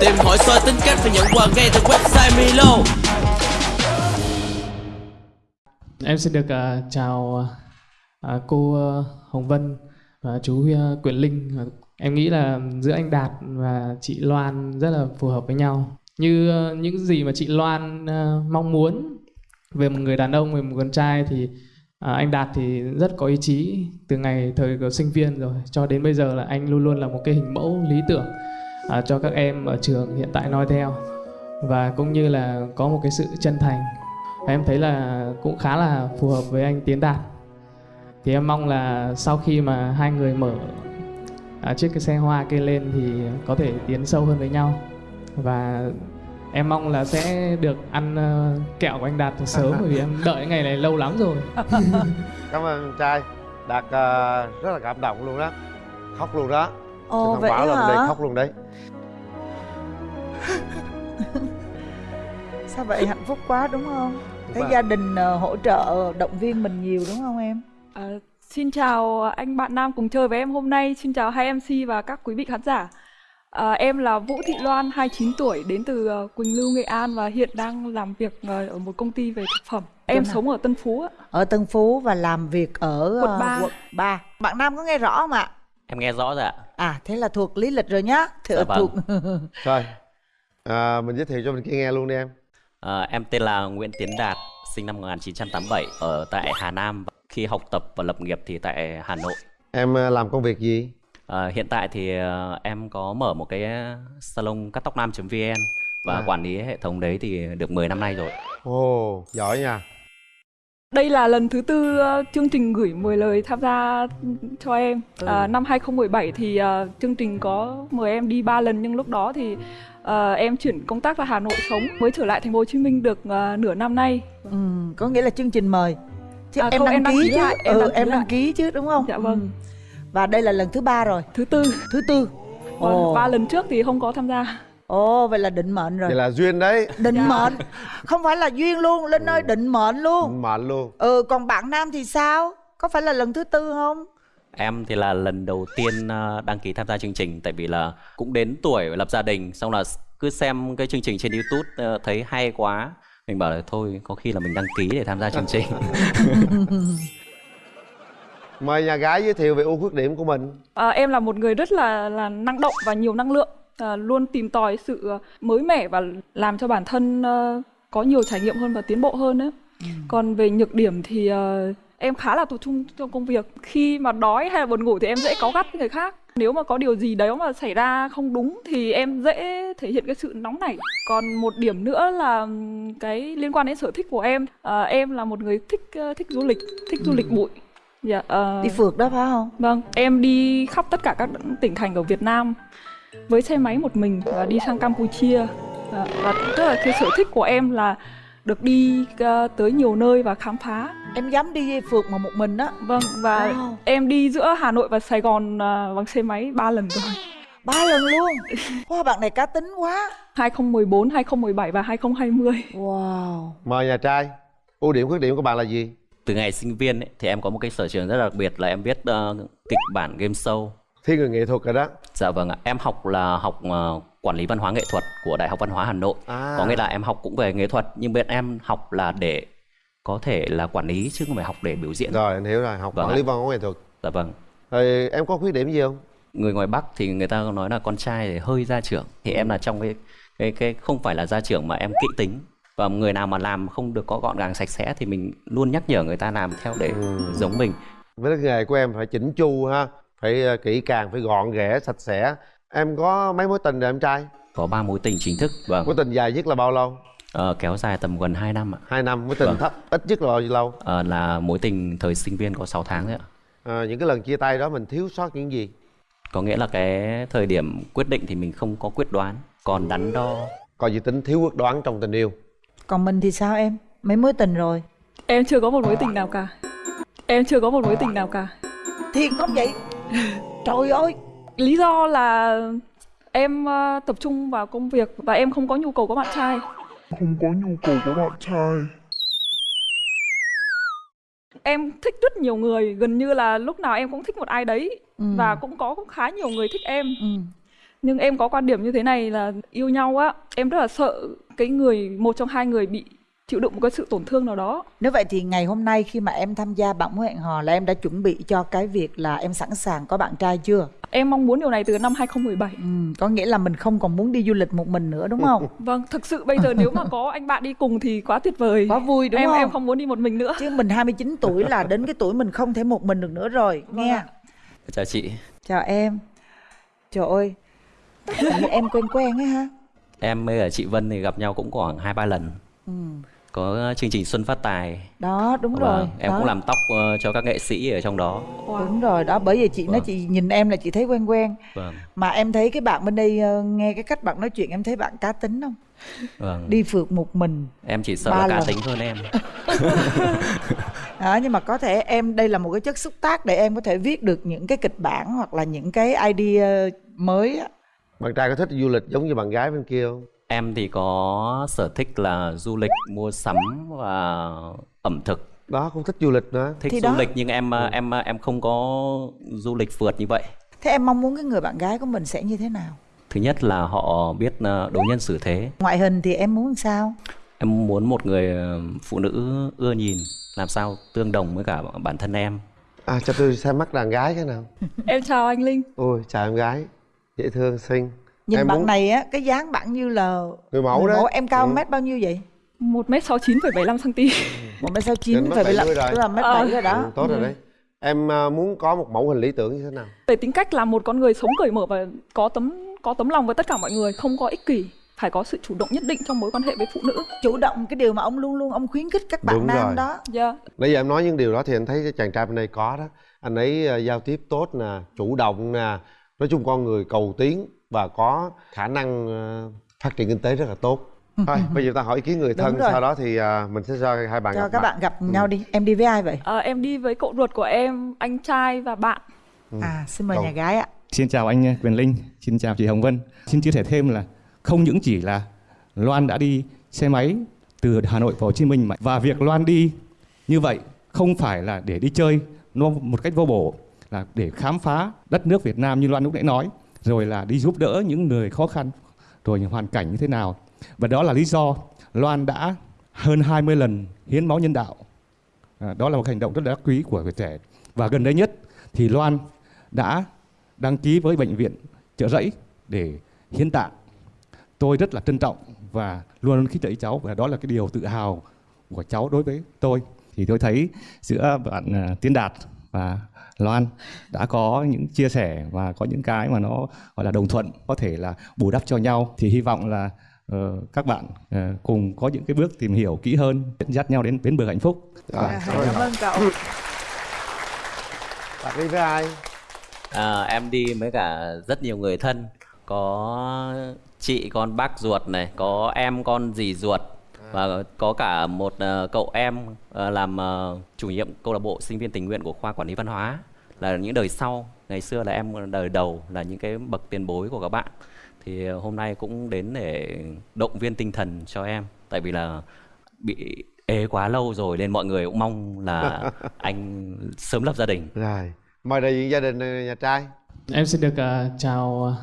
Tìm hỏi soi tính cách và nhận quà ngay từ website Milo Em xin được uh, chào uh, cô uh, Hồng Vân và chú uh, Quyền Linh. Em nghĩ là giữa anh Đạt và chị Loan rất là phù hợp với nhau. Như uh, những gì mà chị Loan uh, mong muốn về một người đàn ông, về một con trai thì À, anh Đạt thì rất có ý chí từ ngày thời của sinh viên rồi cho đến bây giờ là anh luôn luôn là một cái hình mẫu lý tưởng uh, cho các em ở trường hiện tại noi theo. Và cũng như là có một cái sự chân thành. Em thấy là cũng khá là phù hợp với anh Tiến Đạt. Thì em mong là sau khi mà hai người mở à, chiếc cái xe hoa kia lên thì có thể tiến sâu hơn với nhau. Và em mong là sẽ được ăn uh, kẹo của anh Đạt từ sớm bởi vì em đợi ngày này lâu lắm rồi. Cảm ơn trai. Đạt uh, rất là cảm động luôn đó. Khóc luôn đó Ồ vậy bảo là hả? đây khóc luôn đấy Sao vậy hạnh phúc quá đúng không? Thấy Vâng. gia đình ờ, hỗ trợ động viên mình nhiều đúng không em? À, xin chào anh bạn Nam cùng chơi với em hôm nay. Xin chào hai MC và các quý vị khán giả. À, em là Vũ Thị Loan, 29 tuổi, đến từ ờ, Quỳnh Lưu, Nghệ An và hiện đang làm việc ờ, ở một công ty về thực phẩm. Em nào? sống ở Tân Phú. ạ. Ở Tân Phú và làm việc ở Quận ờ, ba. quận 3 Bạn Nam có nghe rõ không ạ? Em nghe rõ rồi ạ. À thế là thuộc lý lịch rồi nhá Thì Dạ vâng. thuộc rồi à, mình giới thiệu cho mình kia nghe luôn đi em À, em tên là Nguyễn Tiến Đạt, sinh năm 1987 ở tại Hà Nam. Khi học tập và lập nghiệp thì tại Hà Nội. em à, làm công việc gì À, hiện tại thì ờ, em có mở một cái salon cắt tóc nam.vn và À. quản lý hệ thống đấy thì được 10 năm nay rồi. ồ giỏi nha Đây là lần thứ tư ờ, chương trình gửi 10 lời tham gia cho em. À, năm 2017 thì ờ, chương trình có mời em đi 3 lần nhưng lúc đó thì ờ, em chuyển công tác ra Hà Nội sống mới trở lại thành phố Hồ Chí Minh được ờ, nửa năm nay. ừ, Có nghĩa là chương trình mời Chứ À, em, không, đăng em đăng ký ký chứ lại, em ừ, đăng ký Em đăng lại. ký chứ đúng không? Dạ vâng. Ừ. Và đây là lần thứ ba rồi Thứ tư. Thứ tư Vâng, ba lần trước thì không có tham gia. Ồ vậy là định mệnh rồi. Vậy là duyên đấy. Định Dạ. mệnh. Không phải là duyên luôn Linh ơi định mệnh luôn. Mệnh luôn. Ừ còn bạn Nam thì sao? Có phải là lần thứ tư không? Em thì là lần đầu tiên ờ, đăng ký tham gia chương trình tại vì là cũng đến tuổi lập gia đình xong là cứ xem cái chương trình trên YouTube ờ, thấy hay quá. Mình bảo là thôi có khi là mình đăng ký để tham gia chương trình. mời nhà gái giới thiệu về ưu khuyết điểm của mình. À, em là một người rất là là năng động và nhiều năng lượng, à, luôn tìm tòi sự ờ, mới mẻ và làm cho bản thân ờ, có nhiều trải nghiệm hơn và tiến bộ hơn nữa. Còn về nhược điểm thì ờ, em khá là tập trung trong công việc. Khi mà đói hay là buồn ngủ thì em dễ cáu gắt với người khác. Nếu mà có điều gì đấy mà xảy ra không đúng thì em dễ thể hiện cái sự nóng nảy. Còn một điểm nữa là cái liên quan đến sở thích của em. À, em là một người thích thích du lịch, thích du lịch bụi. Dạ, ờ, Đi phượt đó phải không? Vâng, em đi khắp tất cả các tỉnh thành ở Việt Nam với xe máy một mình và đi sang Campuchia. Và, và tức là cái sở thích của em là được đi ờ, tới nhiều nơi và khám phá. Em dám đi phượt mà một mình đó Vâng, và Wow. em đi giữa Hà Nội và Sài Gòn ờ, bằng xe máy ba lần rồi. Ba lần luôn Wow bạn này cá tính quá 2014, 2017 và 2020. Wow mời nhà trai ưu điểm khuyết điểm của bạn là gì Từ ngày sinh viên ấy, thì em có một cái sở trường rất đặc biệt là em viết ờ, kịch bản game show. Thiên người nghệ thuật rồi đó Dạ vâng ạ, em học là học ờ, quản lý văn hóa nghệ thuật của Đại học Văn hóa Hà Nội. À. Có nghĩa là em học cũng về nghệ thuật nhưng bên em học là để có thể là quản lý chứ không phải học để biểu diễn. rồi anh hiểu rồi học Vâng quản lý văn hóa nghệ thuật Dạ vâng. rồi em có khuyết điểm gì không Người ngoài Bắc thì người ta nói là con trai thì hơi gia trưởng. Thì em là trong cái cái cái không phải là gia trưởng mà em kỹ tính. Và người nào mà làm không được có gọn gàng sạch sẽ thì mình luôn nhắc nhở người ta làm theo để giống mình. với cái nghề của em phải chỉnh chu ha phải ờ, kỹ càng phải gọn ghẽ sạch sẽ em có mấy mối tình rồi em trai Có ba mối tình chính thức vâng. mối tình dài nhất là bao lâu Ờ, kéo dài tầm gần 2 năm ạ. hai năm mối tình Vâng. thấp ít nhất là bao nhiêu lâu Ờ, là mối tình thời sinh viên có 6 tháng đấy ạ. à, những cái lần chia tay đó mình thiếu sót những gì Có nghĩa là cái thời điểm quyết định thì mình không có quyết đoán, còn đắn đo. coi gì tính thiếu quyết đoán trong tình yêu Còn mình thì sao em? Mấy mối tình rồi Em chưa có một mối tình nào cả. Em chưa có một mối tình nào cả. Thiệt không vậy? Trời ơi Lý do là em ờ, tập trung vào công việc và em không có nhu cầu có bạn trai. không có nhu cầu của bạn trai Em thích rất nhiều người, gần như là lúc nào em cũng thích một ai đấy Ừ. và cũng có cũng khá nhiều người thích em. ừ. nhưng em có quan điểm như thế này là yêu nhau á em rất là sợ cái người một trong hai người bị chịu đựng một cái sự tổn thương nào đó Nếu vậy thì ngày hôm nay khi mà em tham gia bạn muốn hẹn hò là em đã chuẩn bị cho cái việc là em sẵn sàng có bạn trai chưa? em mong muốn điều này từ năm 2017 Ừ, có nghĩa là mình không còn muốn đi du lịch một mình nữa đúng không? vâng thực sự bây giờ nếu mà có anh bạn đi cùng thì quá tuyệt vời Quá vui đúng em không? em không muốn đi một mình nữa Chứ mình 29 tuổi là đến cái tuổi mình không thể một mình được nữa rồi Vâng nghe. ạ. chào chị Chào em. Trời ơi. Em quen quen ấy ha. em với chị Vân thì gặp nhau cũng khoảng hai ba lần Ừ. có chương trình Xuân Phát Tài. Đó đúng và rồi. em đó. cũng làm tóc ờ, cho các nghệ sĩ ở trong đó. Đúng rồi đó bởi vì chị nói Vâng. chị nhìn em là chị thấy quen quen. Vâng. Mà em thấy cái bạn bên đây ờ, nghe cái cách bạn nói chuyện em thấy bạn cá tính không? Vâng. Đi phượt một mình. Em chỉ sợ là cá lần. tính hơn em. Đó nhưng mà có thể em đây là một cái chất xúc tác để em có thể viết được những cái kịch bản hoặc là những cái idea mới bạn trai có thích du lịch giống như bạn gái bên kia không em thì có sở thích là du lịch mua sắm và ẩm thực. Đó cũng thích du lịch nữa. Thích Thì du đó. lịch nhưng em ờ, em em không có du lịch phượt như vậy. Thế em mong muốn cái người bạn gái của mình sẽ như thế nào? Thứ nhất là họ biết ờ, đối nhân xử thế. Ngoại hình thì em muốn sao? Em muốn một người ờ, phụ nữ ưa nhìn làm sao tương đồng với cả bản thân em. À cho tôi xem mắt đàn gái cái nào. Em chào anh linh. Ôi chào em gái. Dễ thương xinh nhìn Em bạn muốn- này á cái dáng bạn như là người mẫu đấy em cao Ừ. mét bao nhiêu vậy một m sáu chín phẩy bảy cm một mét sáu chín mét bị 70 rồi. tức là mét Ờ. bảy rồi đó Ừ, tốt rồi đấy em à, muốn có một mẫu hình lý tưởng như thế nào về tính cách là một con người sống cởi mở và có tấm có tấm lòng với tất cả mọi người không có ích kỷ phải có sự chủ động nhất định trong mối quan hệ với phụ nữ chủ động cái điều mà ông luôn luôn ông khuyến khích các bạn Đúng nam rồi. đó yeah. nãy giờ em nói những điều đó thì anh thấy cái chàng trai bên đây có đó anh ấy à, giao tiếp tốt nè chủ động nè nói chung con người cầu tiến và có khả năng à, phát triển kinh tế rất là tốt. Thôi bây giờ ta hỏi ý kiến người thân sau đó thì à, mình sẽ cho hai bạn cho gặp các mặt. bạn gặp nhau đi. Em đi với ai vậy? Ờ, em đi với cậu ruột của em anh trai và bạn. À xin mời Cầu- nhà gái ạ. Xin chào anh Quyền Linh, xin chào chị Hồng Vân. Xin chia sẻ thêm là không những chỉ là Loan đã đi xe máy từ Hà Nội vào Hồ Chí Minh mà và việc Loan đi như vậy không phải là để đi chơi nó một cách vô bổ là để khám phá đất nước Việt Nam như Loan lúc nãy nói rồi là đi giúp đỡ những người khó khăn rồi những hoàn cảnh như thế nào. Và đó là lý do Loan đã hơn 20 lần hiến máu nhân đạo. À, đó là một hành động rất là quý của người trẻ. Và gần đây nhất thì Loan đã đăng ký với bệnh viện trợ rẫy để hiến tạng. Tôi rất là trân trọng và luôn khích lệ cháu và đó là cái điều tự hào của cháu đối với tôi. Thì tôi thấy giữa bạn à, Tiến Đạt và Loan đã có những chia sẻ và có những cái mà nó gọi là đồng thuận có thể là bù đắp cho nhau. Thì hy vọng là ờ, các bạn ờ, cùng có những cái bước tìm hiểu kỹ hơn dẫn dắt nhau đến bến bờ hạnh phúc. À, cảm ơn. cảm ơn cậu. Bạn đi với ai? À, em đi với cả rất nhiều người thân. Có chị con bác ruột này có em con dì ruột và có cả một ờ, cậu em ờ, làm ờ, chủ nhiệm câu lạc bộ sinh viên tình nguyện của khoa quản lý văn hóa. Là những đời sau ngày xưa là em đời đầu là những cái bậc tiền bối của các bạn. Thì hôm nay cũng đến để động viên tinh thần cho em. Tại vì là bị ế quá lâu rồi nên mọi người cũng mong là anh sớm lập gia đình. Rồi mời đại diện gia đình nhà trai. Em xin được à, chào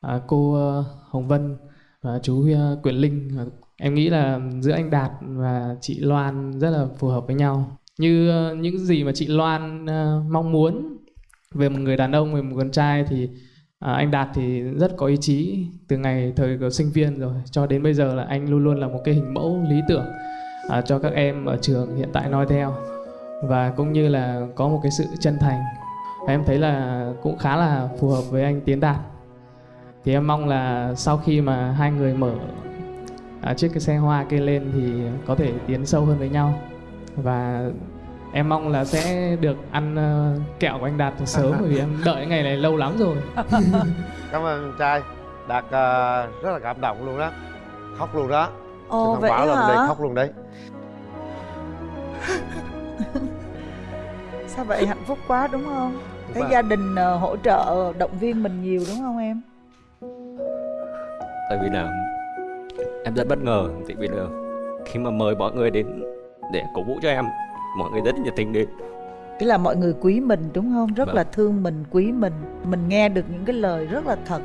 à, cô à, Hồng Vân và chú à, Quyền Linh. Em nghĩ là giữa anh Đạt và chị Loan rất là phù hợp với nhau. Như ờ, những gì mà chị Loan ờ, mong muốn về một người đàn ông, về một con trai thì à, anh Đạt thì rất có ý chí từ ngày thời của sinh viên rồi. Cho đến bây giờ là anh luôn luôn là một cái hình mẫu lý tưởng à, cho các em ở trường hiện tại noi theo. Và cũng như là có một cái sự chân thành. Và em thấy là cũng khá là phù hợp với anh Tiến Đạt. Thì em mong là sau khi mà hai người mở à, chiếc cái xe hoa kia lên thì có thể tiến sâu hơn với nhau. Và em mong là sẽ được ăn ờ, kẹo của anh Đạt từ sớm bởi vì em đợi ngày này lâu lắm rồi. Cảm ơn trai. Đạt ờ, rất là cảm động luôn đó. Khóc luôn đó. Ồ vậy là bên đây hả khóc luôn đấy. Sao vậy? Hạnh phúc quá đúng không? Thấy Vâng. gia đình ờ, hỗ trợ động viên mình nhiều đúng không em? Tại vì là em rất bất ngờ tại vì là khi mà mời mọi người đến để cổ vũ cho em mọi người rất nhiệt tình đến. Tức là mọi người quý mình đúng không? Rất Vâng. là thương mình, quý mình. Mình nghe được những cái lời rất là thật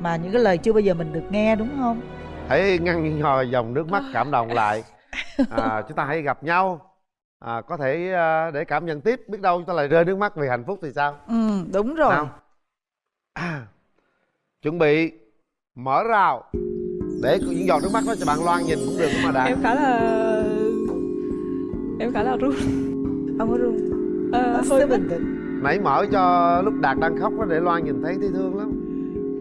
mà những cái lời chưa bao giờ mình được nghe đúng không? Hãy ngăn hồi dòng nước mắt cảm động lại. À, chúng ta hãy gặp nhau. À, có thể à, để cảm nhận tiếp biết đâu chúng ta lại rơi nước mắt vì hạnh phúc thì sao? Ừ đúng rồi. Nào. À, chuẩn bị mở rào để những giọt nước mắt đó cho bạn loan nhìn cũng được mà đạt em khá là em khá là run. Không có run? Ờ, Hết hơi bình tĩnh. Nãy mở cho lúc đạt đang khóc đó để loan nhìn thấy thấy thương lắm.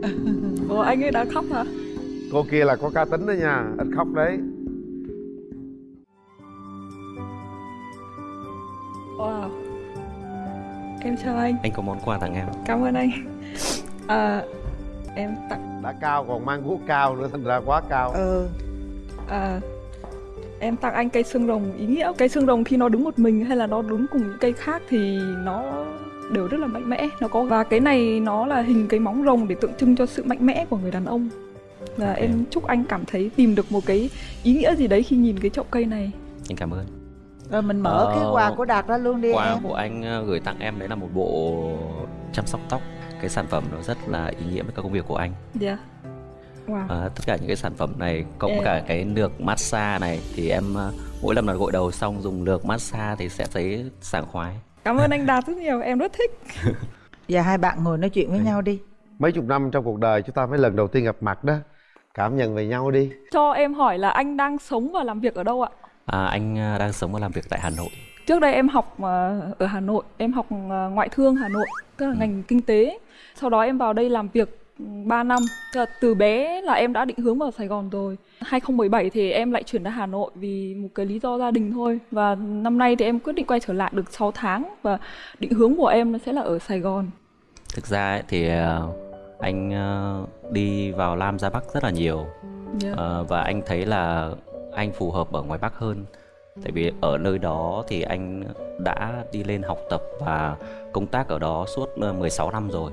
Ủa anh ấy đã khóc hả? cô kia là có cá tính đó nha ít khóc đấy. Wow. Em chào anh, anh có món quà tặng em. Cảm ơn anh. À, Em tặng. Đã cao còn mang guốc cao nữa thành ra quá cao. Ừ à, Em tặng anh cây xương rồng. Ý nghĩa Cây xương rồng khi nó đứng một mình hay là nó đứng cùng những cây khác thì nó đều rất là mạnh mẽ. Nó có và cái này nó là hình cái móng rồng để tượng trưng cho sự mạnh mẽ của người đàn ông. Và em chúc anh cảm thấy tìm được một cái ý nghĩa gì đấy khi nhìn cái chậu cây này. Anh cảm ơn. Rồi mình mở Ờ, cái quà của đạt ra luôn đi quà em. của anh ờ, gửi tặng em đấy là một bộ chăm sóc tóc cái sản phẩm nó rất là ý nghĩa với các công việc của anh. Dạ. Wow. À, tất cả những cái sản phẩm này cộng Em- cả cái lược massage này thì em ờ, mỗi lần mà gội đầu xong dùng lược massage thì sẽ thấy sảng khoái. cảm ơn anh đạt rất nhiều em rất thích. Giờ hai bạn ngồi nói chuyện với nhau đi. Mấy chục năm trong cuộc đời chúng ta mới lần đầu tiên gặp mặt đó. Cảm nhận về nhau đi. Cho em hỏi là anh đang sống và làm việc ở đâu ạ? À, anh ờ, đang sống và làm việc tại Hà Nội. Trước đây em học ờ, ở Hà Nội, em học ờ, ngoại thương Hà Nội, tức là ngành kinh tế. Sau đó em vào đây làm việc 3 năm. Tức là từ bé là em đã định hướng vào Sài Gòn rồi. 2017 thì em lại chuyển ra Hà Nội vì một cái lý do gia đình thôi. Và năm nay thì em quyết định quay trở lại được 6 tháng và định hướng của em nó sẽ là ở Sài Gòn. Thực ra ấy, thì ờ, anh đi vào Lam ra Bắc rất là nhiều Yeah. Ờ, và anh thấy là anh phù hợp ở ngoài Bắc hơn. Tại vì ở nơi đó thì anh đã đi lên học tập và công tác ở đó suốt ờ, 16 năm rồi.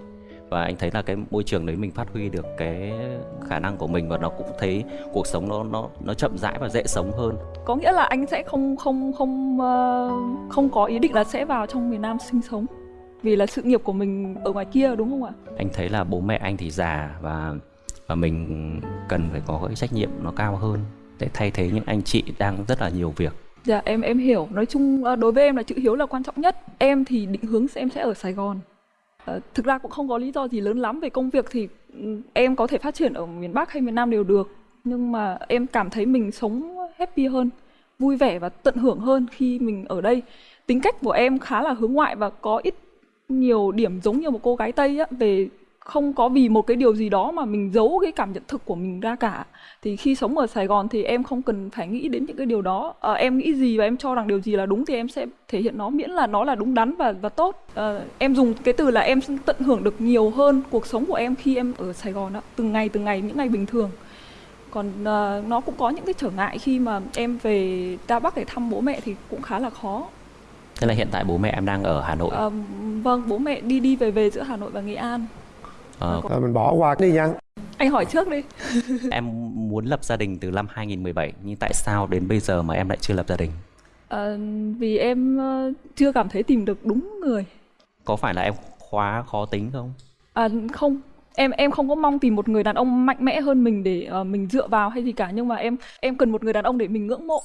Và anh thấy là cái môi trường đấy mình phát huy được cái khả năng của mình và nó cũng thấy cuộc sống nó nó nó chậm rãi và dễ sống hơn. Có nghĩa là anh sẽ không không không ờ, không có ý định là sẽ vào trong miền Nam sinh sống. Vì là sự nghiệp của mình ở ngoài kia đúng không ạ? Anh thấy là bố mẹ anh thì già và và mình cần phải có cái trách nhiệm nó cao hơn để thay thế những anh chị đang rất là nhiều việc. Dạ em em hiểu. Nói chung ờ, đối với em là chữ hiếu là quan trọng nhất. Em thì định hướng sẽ em sẽ ở Sài Gòn. Ờ, thực ra cũng không có lý do gì lớn lắm về công việc thì ừ, em có thể phát triển ở miền Bắc hay miền Nam đều được. Nhưng mà em cảm thấy mình sống happy hơn, vui vẻ và tận hưởng hơn khi mình ở đây. Tính cách của em khá là hướng ngoại và có ít nhiều điểm giống như một cô gái Tây á về không có vì một cái điều gì đó mà mình giấu cái cảm nhận thực của mình ra cả. Thì khi sống ở Sài Gòn thì em không cần phải nghĩ đến những cái điều đó. Ờ, em nghĩ gì và em cho rằng điều gì là đúng thì em sẽ thể hiện nó miễn là nó là đúng đắn và và tốt. Ờ, em dùng cái từ là em tận hưởng được nhiều hơn cuộc sống của em khi em ở Sài Gòn đó từng ngày từng ngày những ngày bình thường. Còn ờ, nó cũng có những cái trở ngại khi mà em về ra Bắc để thăm bố mẹ thì cũng khá là khó. Thế là hiện tại bố mẹ em đang ở Hà Nội. Ờ, vâng bố mẹ đi đi về về giữa Hà Nội và Nghệ An Ờ, Thôi mình bỏ qua đi nha. Anh hỏi trước đi. Em muốn lập gia đình từ năm 2017 nhưng tại sao đến bây giờ mà em lại chưa lập gia đình? Ờ, vì em ờ, chưa cảm thấy tìm được đúng người. Có phải là em khóa khó tính không? À, không. Em em không có mong tìm một người đàn ông mạnh mẽ hơn mình để ờ, mình dựa vào hay gì cả nhưng mà em em cần một người đàn ông để mình ngưỡng mộ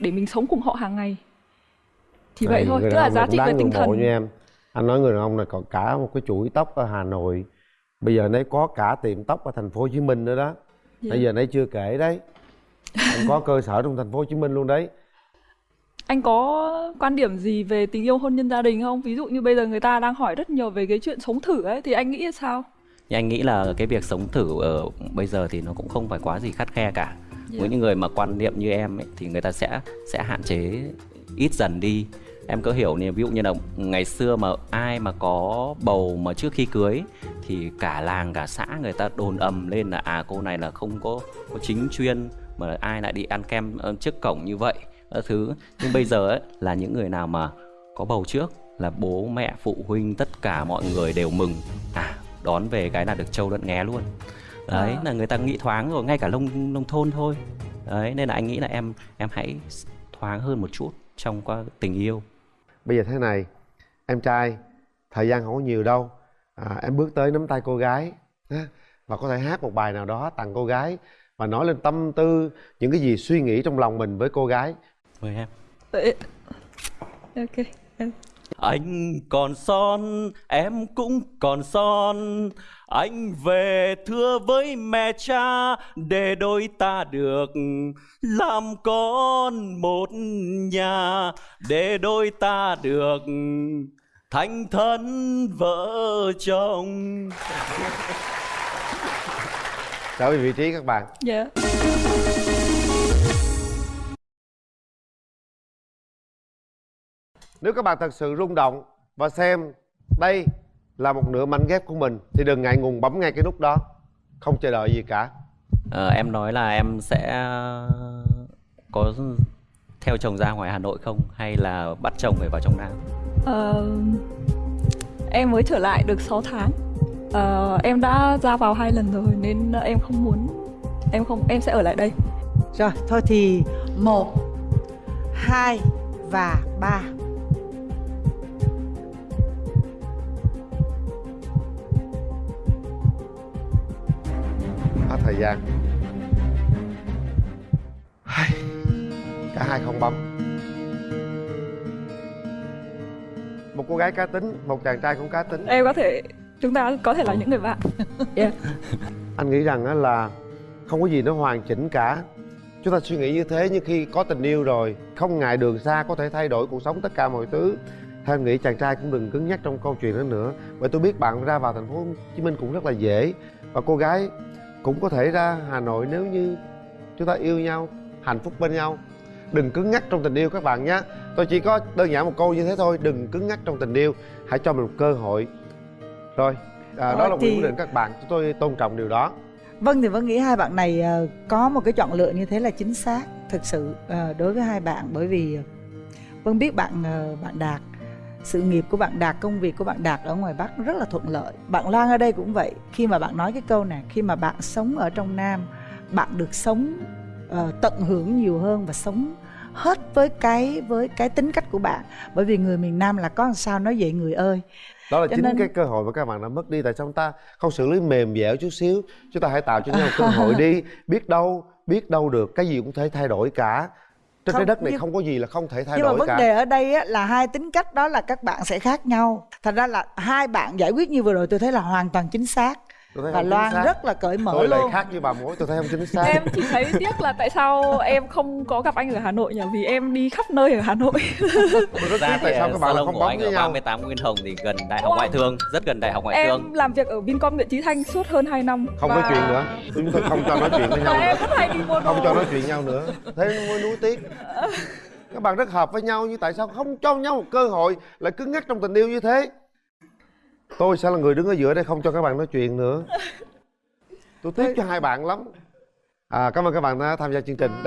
để mình sống cùng họ hàng ngày. Thì vậy Này, thôi tức là giá trị về tinh thần. như em. Anh nói người đàn ông này còn cả một cái chuỗi tóc ở Hà Nội bây giờ nấy có cả tiệm tóc ở thành phố Hồ Chí Minh nữa đó Dạ. bây giờ nấy chưa kể đấy anh có cơ sở trong thành phố Hồ Chí Minh luôn đấy anh có quan điểm gì về tình yêu hôn nhân gia đình không ví dụ như bây giờ người ta đang hỏi rất nhiều về cái chuyện sống thử ấy thì anh nghĩ sao Nhưng anh nghĩ là cái việc sống thử ở bây giờ thì nó cũng không phải quá gì khắt khe cả. Với những người mà quan niệm như em ấy, thì người ta sẽ sẽ hạn chế ít dần đi. Em có hiểu nè, ví dụ như là ngày xưa mà ai mà có bầu mà trước khi cưới thì cả làng cả xã người ta đồn ầm lên là à cô này là không có có chính chuyên mà ai lại đi ăn kem ờ, trước cổng như vậy. Thứ. Nhưng bây giờ ấy là những người nào mà có bầu trước là bố mẹ phụ huynh tất cả mọi người đều mừng. À đón về cái là được trâu lẫn nghé luôn. Đấy À. là người ta nghĩ thoáng rồi ngay cả nông nông thôn thôi. Đấy nên là anh nghĩ là em em hãy thoáng hơn một chút trong qua tình yêu bây giờ thế này em trai thời gian không có nhiều đâu. À, em bước tới nắm tay cô gái ha. và có thể hát một bài nào đó tặng cô gái và nói lên tâm tư những cái gì suy nghĩ trong lòng mình với cô gái. Mời em. Ok em Anh còn son, em cũng còn son. Anh về thưa với mẹ cha Để đôi ta được làm con một nhà. Để đôi ta được thành thân vợ chồng. Trở về vị trí các bạn. Dạ nếu các bạn thật sự rung động và xem đây là một nửa mảnh ghép của mình thì đừng ngại ngùng bấm ngay cái nút đó. Không chờ đợi gì cả. Ờ, Em nói là em sẽ có theo chồng ra ngoài Hà Nội không? Hay là bắt chồng phải vào trong Nam? Ờ, em mới trở lại được 6 tháng. Ờ, em đã ra vào hai lần rồi nên em không muốn em không em sẽ ở lại đây. Rồi thôi thì một hai và ba gian. Hai. cả hai không bấm. Một cô gái cá tính một chàng trai cũng cá tính. Em có thể chúng ta có thể là những người bạn. Yeah. anh nghĩ rằng là không có gì nó hoàn chỉnh cả. Chúng ta suy nghĩ như thế nhưng khi có tình yêu rồi không ngại đường xa có thể thay đổi cuộc sống tất cả mọi thứ. Theo nghĩ chàng trai cũng đừng cứng nhắc trong câu chuyện đó nữa. Bởi tôi biết bạn ra vào thành phố hồ chí minh cũng rất là dễ. Và cô gái cũng có thể ra hà nội nếu như chúng ta yêu nhau hạnh phúc bên nhau. Đừng cứng nhắc trong tình yêu các bạn nhé. Tôi chỉ có đơn giản một câu như thế thôi đừng cứng nhắc trong tình yêu. Hãy cho mình một cơ hội. Rồi à, đó là thì- quyền quyết định các bạn. Chúng tôi tôn trọng điều đó. Vâng thì Vân nghĩ hai bạn này ờ, có một cái chọn lựa như thế là chính xác thực sự ờ, đối với hai bạn. Bởi vì ờ, Vân biết bạn ờ, bạn Đạt sự nghiệp của bạn Đạt công việc của bạn Đạt ở ngoài Bắc rất là thuận lợi. Bạn Loan ở đây cũng vậy. Khi mà bạn nói cái câu này khi mà bạn sống ở trong Nam bạn được sống ờ, tận hưởng nhiều hơn và sống hết với cái với cái tính cách của bạn. Bởi vì người miền Nam là có làm sao nói vậy người ơi? Đó là Cho chính nên- cái cơ hội mà các bạn đã mất đi. Tại sao chúng ta không xử lý mềm dẻo chút xíu? Chúng ta hãy tạo cho nhau cơ hội đi. Biết đâu biết đâu được. Cái gì cũng thể thay đổi cả trên Không, trái đất này nhưng- không có gì là không thể thay nhưng mà đổi vấn cả. đề ở đây á, là hai tính cách đó là các bạn sẽ khác nhau. Thành ra là hai bạn giải quyết như vừa rồi tôi thấy là hoàn toàn chính xác và Loan xác. rất là cởi mở tôi luôn. khác như bà mối tôi thấy không chính xác. Em chỉ thấy tiếc là tại sao em không có gặp anh ở Hà Nội nhỉ? Vì em đi khắp nơi ở Hà Nội. Rất Ra tại sao các bạn lại salon không anh với nhau. 38 Nguyên Hồng thì gần Đại học Wow. Ngoại thương, rất gần Đại học Ngoại thương. em làm việc ở Vincom Nguyễn Chí Thanh suốt hơn 2 năm. Không và... nói chuyện nữa. Chúng tôi không cho nói chuyện với nhau em rất hay đi mua đồ. không cho nói chuyện nhau nữa. Thế mới nuối tiếc. Các bạn rất hợp với nhau nhưng tại sao không cho nhau một cơ hội? Lại cứng nhắc trong tình yêu như thế tôi sẽ là người đứng ở giữa đây không cho các bạn nói chuyện nữa. Tôi tiếc cho hai bạn lắm. À, cảm ơn các bạn đã tham gia chương trình